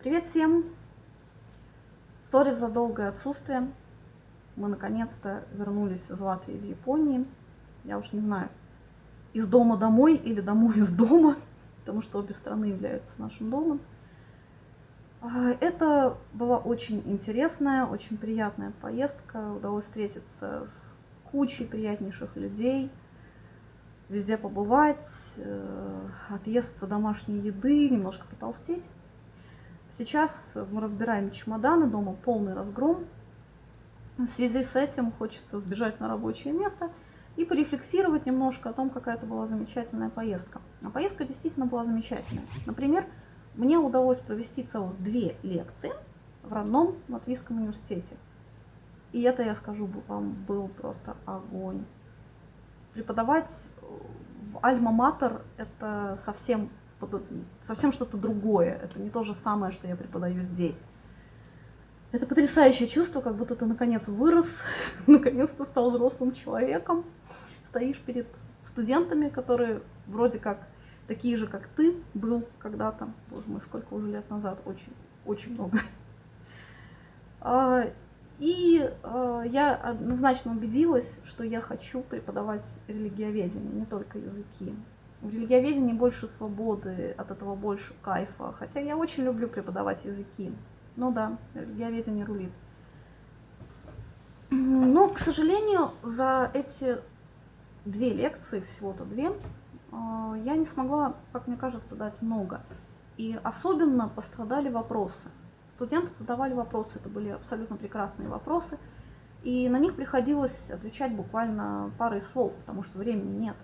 Привет всем! Сори за долгое отсутствие. Мы наконец-то вернулись из Латвии в Японии. Я уж не знаю, из дома домой или домой из дома, потому что обе страны являются нашим домом. А, это была очень интересная, очень приятная поездка. Удалось встретиться с кучей приятнейших людей – везде побывать, э, отъесться домашней еды, немножко потолстеть. Сейчас мы разбираем чемоданы, дома полный разгром. В связи с этим хочется сбежать на рабочее место и порефлексировать немножко о том, какая это была замечательная поездка. А поездка действительно была замечательная. Например, мне удалось провести целых две лекции в родном Латвийском университете. И это, я скажу вам, был просто огонь преподавать в Альма-Матер это совсем, совсем что-то другое. Это не то же самое, что я преподаю здесь. Это потрясающее чувство, как будто ты наконец вырос, наконец-то стал взрослым человеком, стоишь перед студентами, которые вроде как такие же, как ты был когда-то. Боже мой, сколько уже лет назад, очень, очень много. А, и э, я однозначно убедилась, что я хочу преподавать религиоведение, не только языки. В религиоведении больше свободы, от этого больше кайфа. Хотя я очень люблю преподавать языки. Ну да, религиоведение рулит. Но, к сожалению, за эти две лекции, всего-то две, э, я не смогла, как мне кажется, дать много. И особенно пострадали вопросы. Студенты задавали вопросы, это были абсолютно прекрасные вопросы, и на них приходилось отвечать буквально парой слов, потому что времени нет.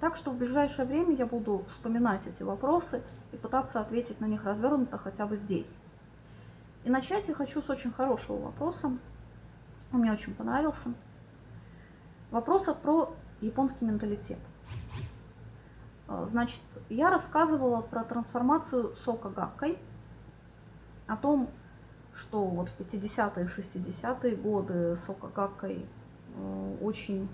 Так что в ближайшее время я буду вспоминать эти вопросы и пытаться ответить на них развернуто хотя бы здесь. И начать я хочу с очень хорошего вопроса. Он мне очень понравился. Вопроса про японский менталитет. Значит, я рассказывала про трансформацию сока гаккой – о том, что вот в 50-е, 60-е годы Сокагакой э, очень э,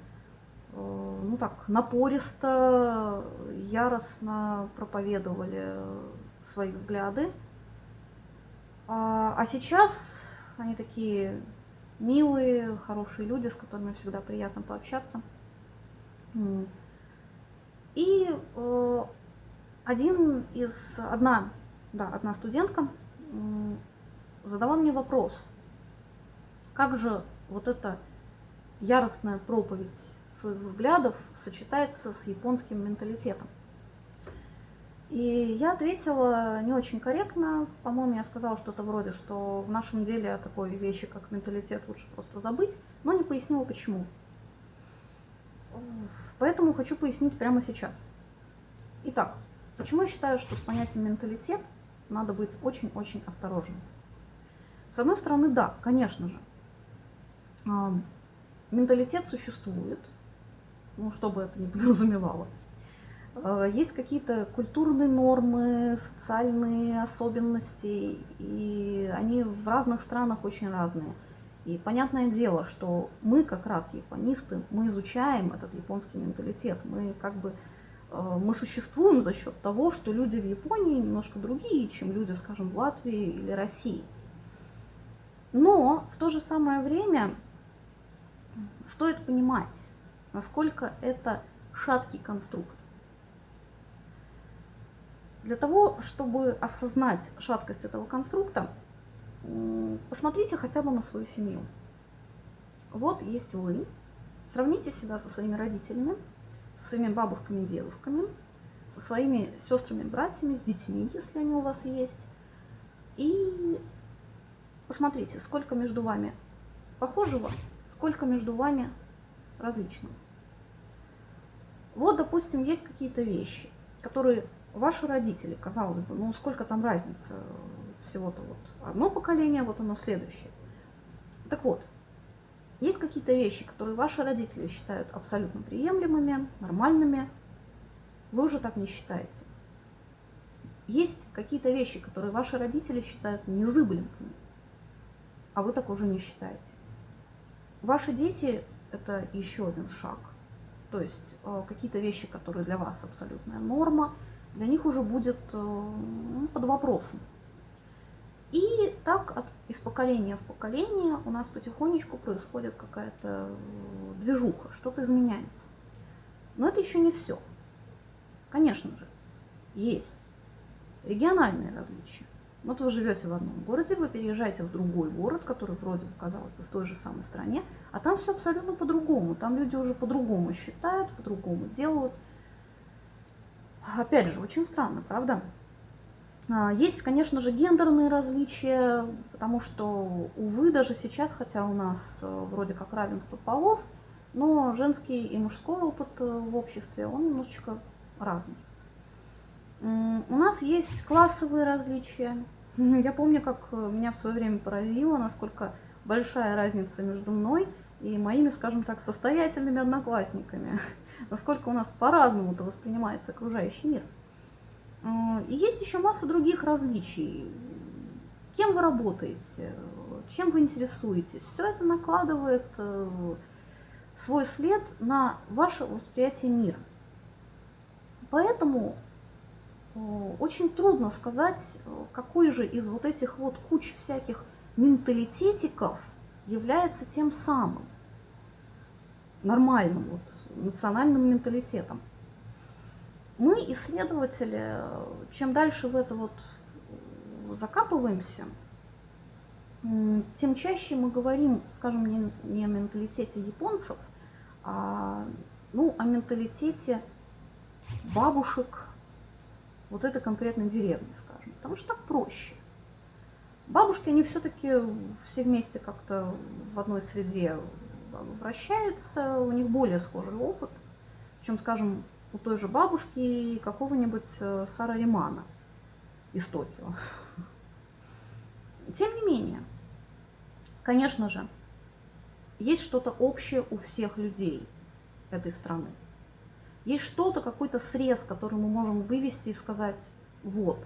ну так, напористо, яростно проповедовали свои взгляды. А, а сейчас они такие милые, хорошие люди, с которыми всегда приятно пообщаться. И э, один из, одна, да, одна студентка задавал мне вопрос, как же вот эта яростная проповедь своих взглядов сочетается с японским менталитетом. И я ответила не очень корректно. По-моему, я сказала что-то вроде, что в нашем деле о такой вещи, как менталитет, лучше просто забыть, но не пояснила почему. Поэтому хочу пояснить прямо сейчас. Итак, почему я считаю, что с понятием менталитет надо быть очень-очень осторожным. С одной стороны, да, конечно же, а, менталитет существует, ну, что бы это ни подразумевало. А, есть какие-то культурные нормы, социальные особенности, и они в разных странах очень разные. И понятное дело, что мы как раз японисты, мы изучаем этот японский менталитет, мы как бы Э, мы существуем за счет того, что люди в Японии немножко другие, чем люди, скажем, в Латвии или России. Но в то же самое время стоит понимать, насколько это шаткий конструкт. Для того, чтобы осознать шаткость этого конструкта, посмотрите хотя бы на свою семью. Вот есть вы, сравните себя со своими родителями, со своими бабушками и дедушками, со своими сестрами, братьями, с детьми, если они у вас есть. И посмотрите, сколько между вами похожего, сколько между вами различного. Вот, допустим, есть какие-то вещи, которые ваши родители, казалось бы, ну сколько там разницы, всего-то вот одно поколение, вот оно следующее. Так вот, есть какие-то вещи, которые ваши родители считают абсолютно приемлемыми, нормальными, вы уже так не считаете. Есть какие-то вещи, которые ваши родители считают незыблемыми, а вы так уже не считаете. Ваши дети – это еще один шаг. То есть э, какие-то вещи, которые для вас абсолютная норма, для них уже будет э, под вопросом. И так от, из поколения в поколение у нас потихонечку происходит какая-то движуха, что-то изменяется. Но это еще не все. Конечно же, есть региональные различия. Вот вы живете в одном городе, вы переезжаете в другой город, который вроде бы, казалось бы, в той же самой стране, а там все абсолютно по-другому. Там люди уже по-другому считают, по-другому делают. Опять же, очень странно, правда? А, есть, конечно же, гендерные различия, потому что, увы, даже сейчас, хотя у нас э, вроде как равенство полов, но женский и мужской опыт э, в обществе, он немножечко разный. У нас есть классовые различия. Я помню, как э, меня в свое время поразило, насколько большая разница между мной и моими, скажем так, состоятельными одноклассниками. Насколько у нас по-разному-то воспринимается окружающий мир. И есть еще масса других различий. Кем вы работаете, чем вы интересуетесь. Все это накладывает э, свой след на ваше восприятие мира. Поэтому очень трудно сказать, какой же из вот этих вот куч всяких менталитетиков является тем самым нормальным вот, национальным менталитетом. Мы, исследователи, чем дальше в это вот закапываемся, тем чаще мы говорим, скажем, не, не о менталитете японцев, а ну, о менталитете бабушек, вот этой конкретной деревни, скажем, потому что так проще. Бабушки, они все-таки все вместе как-то в одной среде вращаются, у них более схожий опыт, чем, скажем, у той же бабушки какого-нибудь э, Сара Римана из Токио. Тем не менее, конечно же, есть что-то общее у всех людей этой страны. Есть что-то, какой-то срез, который мы можем вывести и сказать, вот,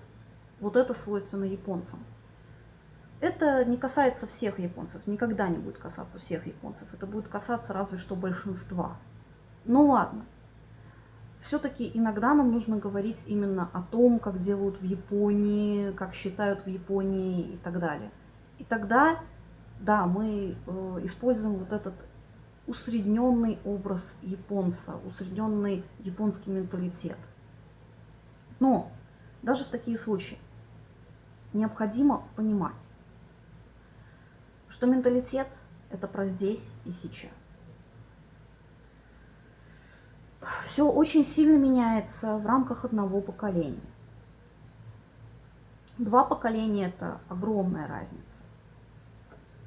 вот это свойственно японцам. Это не касается всех японцев, никогда не будет касаться всех японцев. Это будет касаться разве что большинства. Ну ладно. Все-таки иногда нам нужно говорить именно о том, как делают в Японии, как считают в Японии и так далее. И тогда, да, мы э, используем вот этот усредненный образ японца, усредненный японский менталитет. Но даже в такие случаи необходимо понимать, что менталитет – это про здесь и сейчас. Все очень сильно меняется в рамках одного поколения. Два поколения – это огромная разница.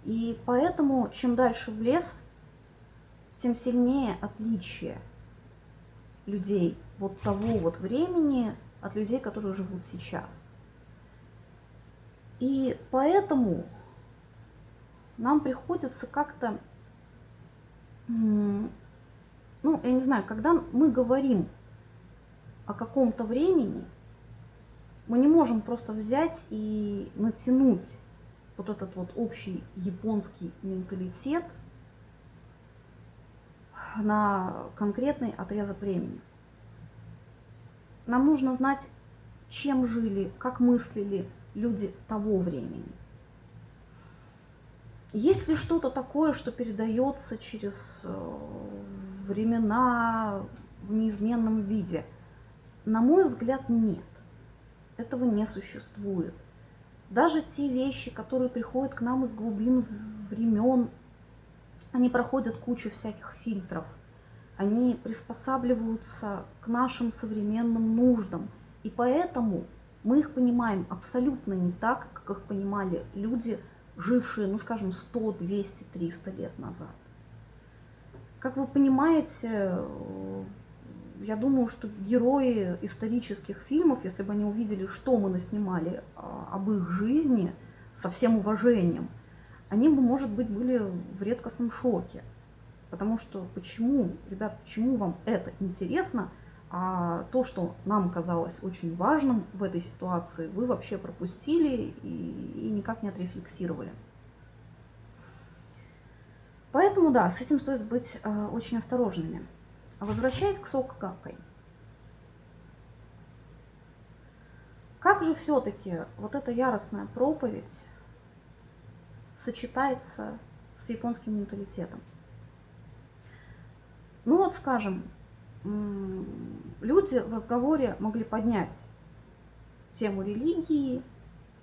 И поэтому, чем дальше в лес, тем сильнее отличие людей вот того вот времени от людей, которые живут сейчас. И поэтому нам приходится как-то, ну, я не знаю, когда мы говорим о каком-то времени, мы не можем просто взять и натянуть вот этот вот общий японский менталитет – на конкретный отрезок времени. Нам нужно знать, чем жили, как мыслили люди того времени. Есть ли что-то такое, что передается через э, времена в неизменном виде? На мой взгляд, нет. Этого не существует. Даже те вещи, которые приходят к нам из глубин времен, они проходят кучу всяких фильтров. Они приспосабливаются к нашим современным нуждам. И поэтому мы их понимаем абсолютно не так, как их понимали люди, жившие, ну скажем, 100, 200, 300 лет назад. Как вы понимаете, я думаю, что герои исторических фильмов, если бы они увидели, что мы наснимали а, об их жизни, со всем уважением – они бы, может быть, были в редкостном шоке. Потому что почему, ребят, почему вам это интересно, а то, что нам казалось очень важным в этой ситуации, вы вообще пропустили и, и никак не отрефлексировали. Поэтому, да, с этим стоит быть э, очень осторожными. Возвращаясь к Сокакой. Как как же все-таки вот эта яростная проповедь сочетается с японским менталитетом? Ну вот, скажем, люди в разговоре могли поднять тему религии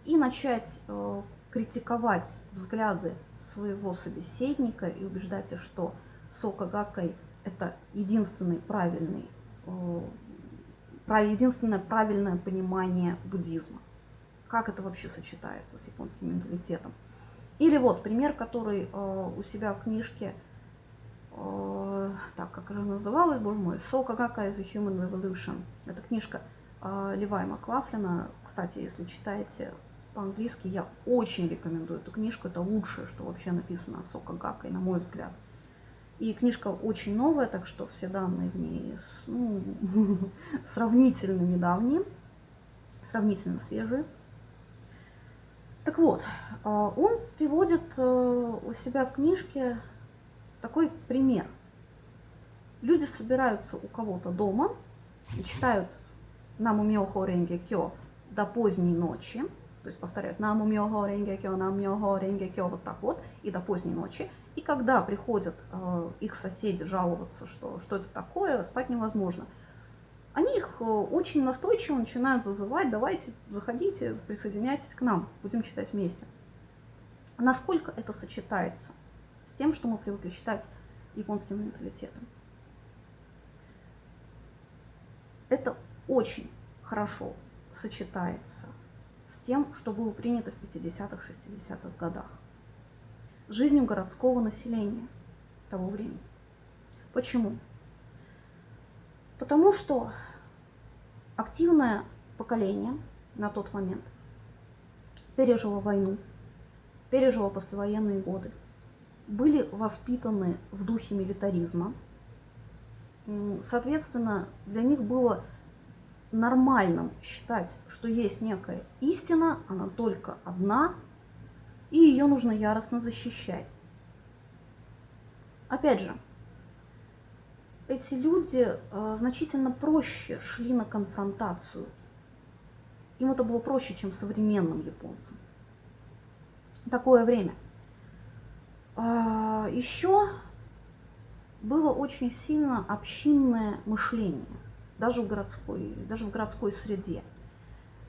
и начать э, критиковать взгляды своего собеседника и убеждать, что Сока Гакай это единственный правильный, э, единственное правильное понимание буддизма. Как это вообще сочетается с японским менталитетом? Или вот пример, который э, у себя в книжке, э, так, как же называлась, боже мой, Сока Гакай is a Human Revolution. Это книжка Левая Маклафлина. Кстати, если читаете по-английски, я очень рекомендую эту книжку. Это лучшее, что вообще написано о Сока Гакай, на мой взгляд. И книжка очень новая, так что все данные в ней ну, сравнительно недавние, сравнительно свежие. Так вот, а, он приводит э, у себя в книжке такой пример. Люди собираются у кого-то дома и читают «Наму мёхо ренге кё» до поздней ночи, то есть повторяют «Наму мёхо ренге кё, мёхо ренге кё» вот так вот, и до поздней ночи. И когда приходят э, их соседи жаловаться, что, что это такое, спать невозможно, они их э, очень настойчиво начинают зазывать, давайте, заходите, присоединяйтесь к нам, будем читать вместе. Насколько это сочетается с тем, что мы привыкли считать японским менталитетом? Это очень хорошо сочетается с тем, что было принято в 50-х, 60-х годах жизнью городского населения того времени. Почему? Потому что активное поколение на тот момент пережило войну, пережило послевоенные годы, были воспитаны в духе милитаризма. Соответственно, для них было нормальным считать, что есть некая истина, она только одна, и ее нужно яростно защищать. Опять же, эти люди э, значительно проще шли на конфронтацию. Им это было проще, чем современным японцам. Такое время. А, Еще было очень сильно общинное мышление, даже в городской, даже в городской среде.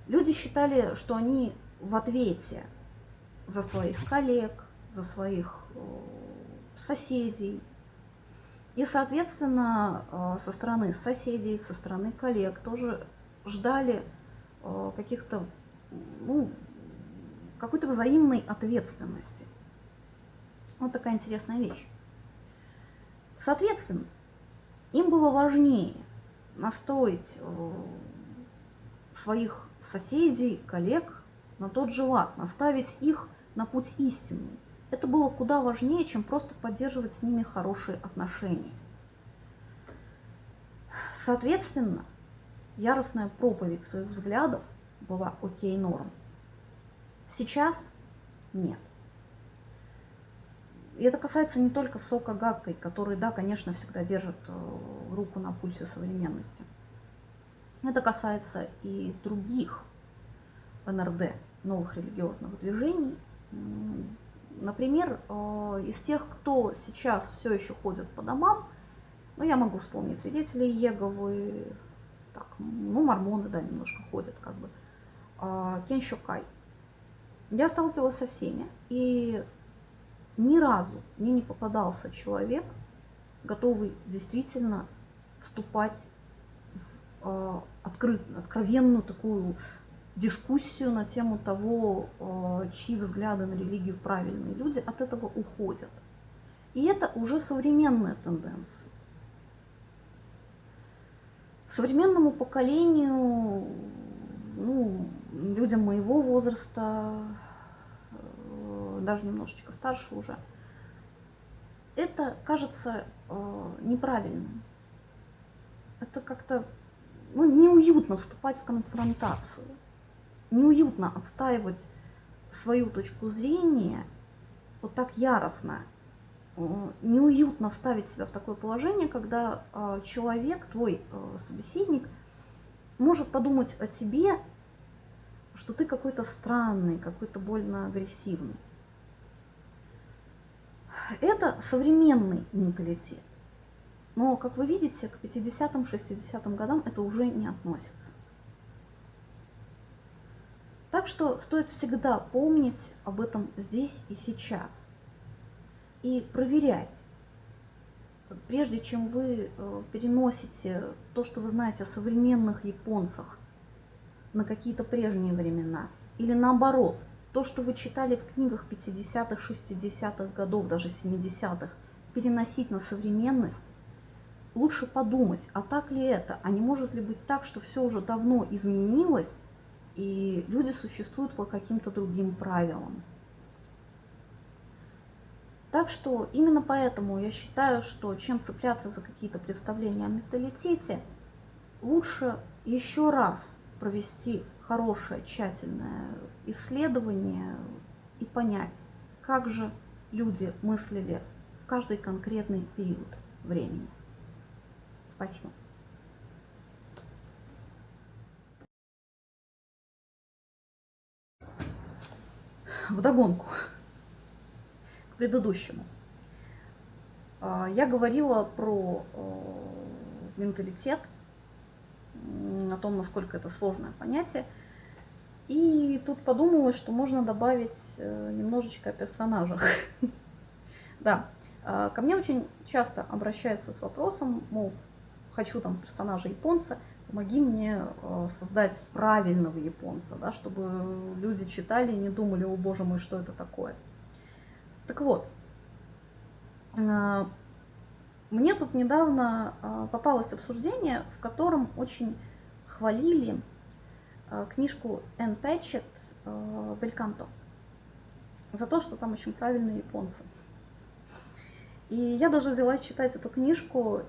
Люди считали, что они в ответе за своих коллег, за своих э, соседей. И, соответственно, э, со стороны соседей, со стороны коллег тоже ждали э, каких-то, ну, какой-то взаимной ответственности. Вот такая интересная вещь. Соответственно, им было важнее настроить своих соседей, коллег на тот же лад, наставить их на путь истинный. Это было куда важнее, чем просто поддерживать с ними хорошие отношения. Соответственно, яростная проповедь своих взглядов была окей норм. Сейчас нет. И это касается не только Сока Гаккой, который, да, конечно, всегда держит э, руку на пульсе современности. Это касается и других НРД, новых религиозных движений, Например, э, из тех, кто сейчас все еще ходит по домам, ну, я могу вспомнить свидетелей Еговы, так, ну, мормоны, да, немножко ходят, как бы, а, Кеншо Кай. Я сталкивалась со всеми, и ни разу мне не попадался человек, готовый действительно вступать в э, открыт, откровенную такую дискуссию на тему того, э, чьи взгляды на религию правильные. Люди от этого уходят. И это уже современная тенденция. Современному поколению, ну, людям моего возраста, э, даже немножечко старше уже, это кажется э, неправильным. Это как-то ну, неуютно вступать в конфронтацию неуютно отстаивать свою точку зрения вот так яростно. Э, неуютно вставить себя в такое положение, когда э, человек, твой э, собеседник, может подумать о тебе что ты какой-то странный, какой-то больно агрессивный. Это современный менталитет. Но, как вы видите, к 50-м, 60-м годам это уже не относится. Так что стоит всегда помнить об этом здесь и сейчас. И проверять, прежде чем вы э, переносите то, что вы знаете о современных японцах на какие-то прежние времена, или наоборот, то, что вы читали в книгах 50-х, 60-х годов, даже 70-х, переносить на современность, лучше подумать, а так ли это, а не может ли быть так, что все уже давно изменилось, и люди существуют по каким-то другим правилам. Так что именно поэтому я считаю, что чем цепляться за какие-то представления о менталитете, лучше еще раз провести хорошее, тщательное исследование и понять, как же люди мыслили в каждый конкретный период времени. Спасибо. Вдогонку к предыдущему. А, я говорила про э, менталитет, о том, насколько это сложное понятие. И тут подумала, что можно добавить э, немножечко о персонажах. Да, а, ко мне очень часто обращаются с вопросом, мол, хочу там персонажа японца, помоги мне э, создать правильного японца, да, чтобы люди читали и не думали, о боже мой, что это такое. Так вот, э, мне тут недавно э, попалось обсуждение, в котором очень хвалили книжку Энн Пэтчет «Бельканто» за то, что там очень правильные японцы. И я даже взялась читать эту книжку,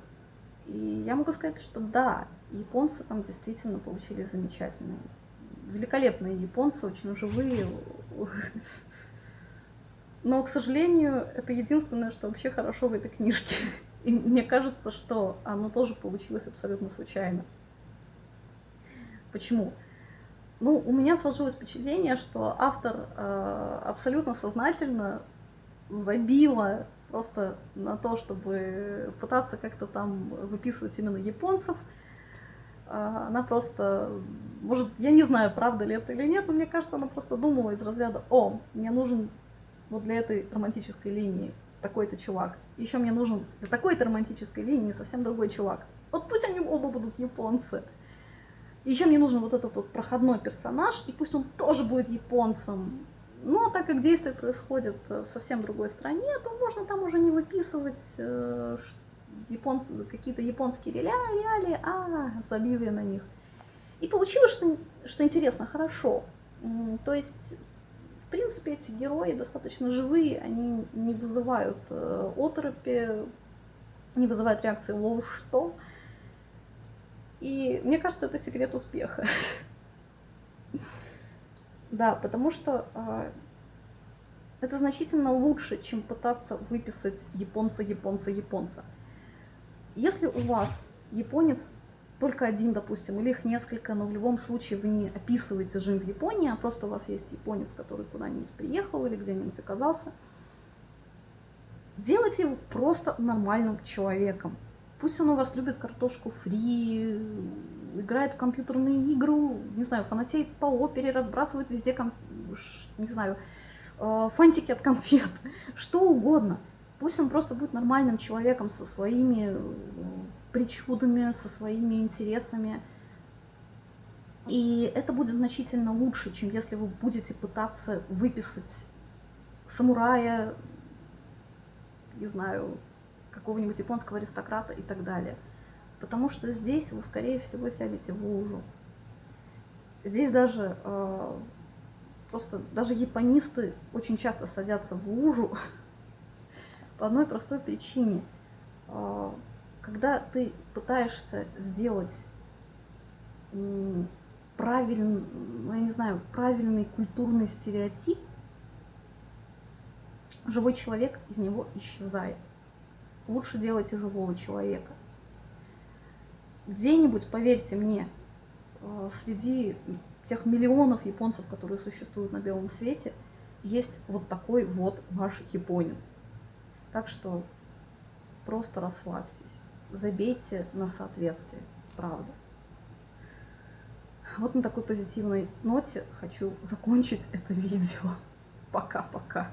и я могу сказать, что да, японцы там действительно получили замечательные, великолепные японцы, очень живые. Но, к сожалению, это единственное, что вообще хорошо в этой книжке. И мне кажется, что оно тоже получилось абсолютно случайно. Почему? Ну, у меня сложилось впечатление, что автор э, абсолютно сознательно забила просто на то, чтобы пытаться как-то там выписывать именно японцев. А, она просто, может, я не знаю, правда ли это или нет, но мне кажется, она просто думала из разряда, о, мне нужен вот для этой романтической линии такой-то чувак. Еще мне нужен для такой-то романтической линии совсем другой чувак. Вот пусть они оба будут японцы. Еще мне нужен вот этот вот проходной персонаж, и пусть он тоже будет японцем. Ну, а так как действие происходит в совсем другой стране, то можно там уже не выписывать японц... какие-то японские реалии, а, забил на них. И получилось, что, что интересно, хорошо. То есть, в принципе, эти герои достаточно живые, они не вызывают э, оторопи, не вызывают реакции «Воу, что?». И мне кажется, это секрет успеха. Да, потому что э, это значительно лучше, чем пытаться выписать японца, японца, японца. Если у вас японец только один, допустим, или их несколько, но в любом случае вы не описываете жизнь в Японии, а просто у вас есть японец, который куда-нибудь приехал или где-нибудь оказался, делайте его просто нормальным человеком. Пусть он у вас любит картошку фри, играет в компьютерные игры, не знаю, фанатеет по опере, разбрасывает везде, не знаю, э, фантики от конфет, что угодно. Пусть он просто будет нормальным человеком со своими э, причудами, со своими интересами. И это будет значительно лучше, чем если вы будете пытаться выписать самурая, не знаю, какого-нибудь японского аристократа и так далее. Потому что здесь вы, скорее всего, сядете в лужу. Здесь даже э, просто даже японисты очень часто садятся в лужу по одной простой причине. Э, когда ты пытаешься сделать правильный, ну, я не знаю, правильный культурный стереотип, живой человек из него исчезает. Лучше делайте живого человека где-нибудь, поверьте мне, э, среди тех миллионов японцев, которые существуют на белом свете, есть вот такой вот ваш японец. Так что просто расслабьтесь, забейте на соответствие, правда. Вот на такой позитивной ноте хочу закончить это видео. Пока-пока.